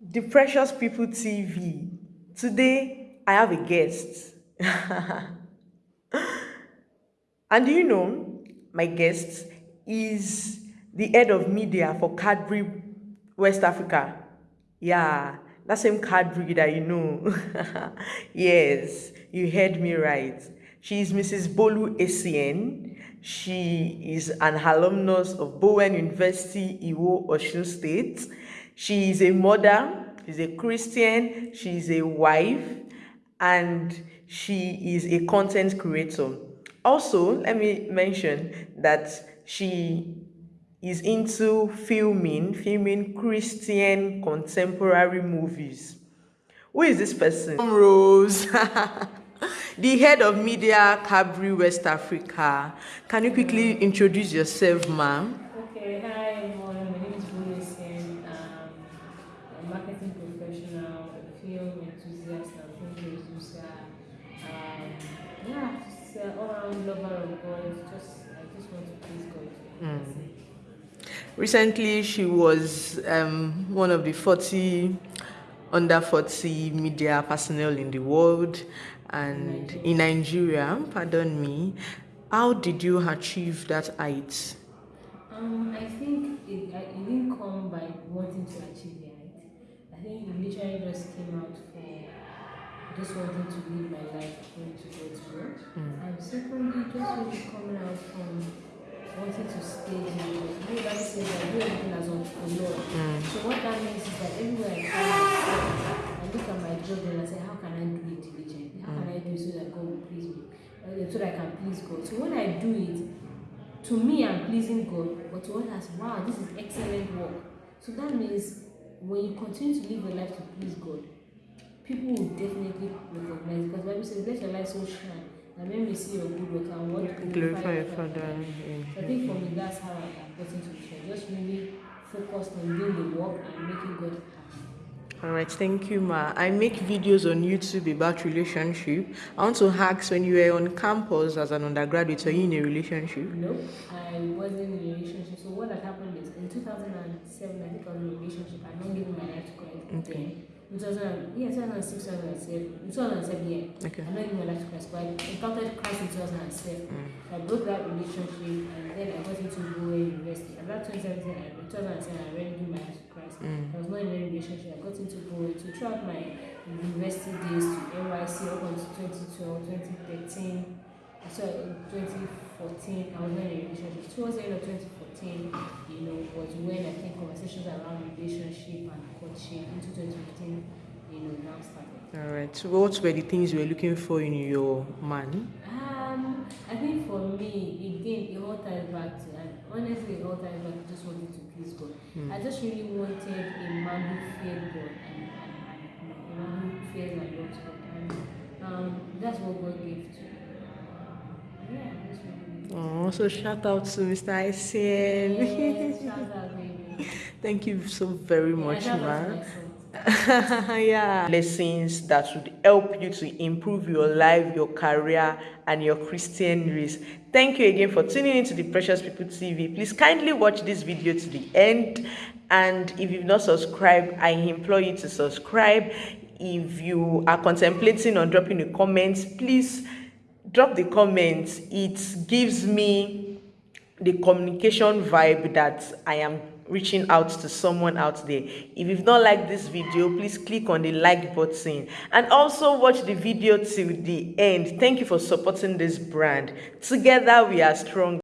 the Precious People TV. Today, I have a guest. and do you know, my guest is the head of media for Cadbury West Africa. Yeah, that same Cadbury that you know. yes, you heard me right. She is Mrs. Bolu Essien. She is an alumnus of Bowen University, Iwo, Osun State. She is a mother, she's a Christian, she's a wife, and she is a content creator. Also, let me mention that she is into filming, filming Christian contemporary movies. Who is this person? Rose. the head of media Cadbury West Africa. Can you quickly introduce yourself, ma'am? Enthusiast, and film producer. Um, yeah, just uh, all around lover of God. Just I just want to please God. Mm. Recently, she was um, one of the 40 under 40 media personnel in the world and in Nigeria, pardon me. How did you achieve that height? Um, I think it, it didn't come by wanting to achieve height. I think it literally just came out for just wanting to live my life according to God's word. Mm. And secondly, just really coming out from wanting to stay here. You know, that says that do everything as unto the Lord. Mm. So what that means is that everywhere I go, I look at my job and I say, how can I do it diligently? How can I do it so that God will please me? So that I can please God. So when I do it, to me I'm pleasing God, but to others, wow, this is excellent work. So that means when you continue to live your life to please God, people will definitely recognize because Bible says, let your light so shine and when we see your good work and what glorify your Father. I think for me, that's how I got into the church. Just really focused on doing the work and making God happy. All right, thank you, Ma. I make videos on YouTube about relationship. I want to ask when you were on campus as an undergraduate, were you in a relationship? No, I wasn't in a relationship. So what had happened is in 2007, I think I was in a relationship. I don't give my life to Christ. Okay. 2000, yeah, 2006, 2007, 2007, yeah. Okay. I'm not even life to Christ, but I encountered Christ in 2007. Mm. I broke that relationship and then I got into Bowen University. About 2017, I, 2007, I already gave my life to Christ. I was not in a relationship. I got into. So throughout my university days to NYSC up until 2012, 2013, so in 2014, I was in a relationship. Towards the end of 2014, you know, was when I think conversations around relationship and courtship into 2015, you know, now started. All right. So what were the things you were looking for in your man? Um, I think for me, again, it all ties back to, honestly, all back to just wanting to please God. Mm. I just really wanted a man who feared God and, and, and a man who feared and loves God. And um, that's what God gave to me. Yeah, that's Oh, so shout out to Mr. Essien. Yes, shout out, baby. Thank you so very Yeah, much, out man. yeah. Lessons that would help you to improve your life, your career, and your Christian race. Thank you again for tuning into the Precious People TV. Please kindly watch this video to the end. And if you've not subscribed, I implore you to subscribe. If you are contemplating on dropping a comment, please drop the comments. It gives me the communication vibe that I am reaching out to someone out there. If you've not liked this video, please click on the like button and also watch the video till the end. Thank you for supporting this brand. Together we are strong.